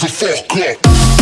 the fuck up.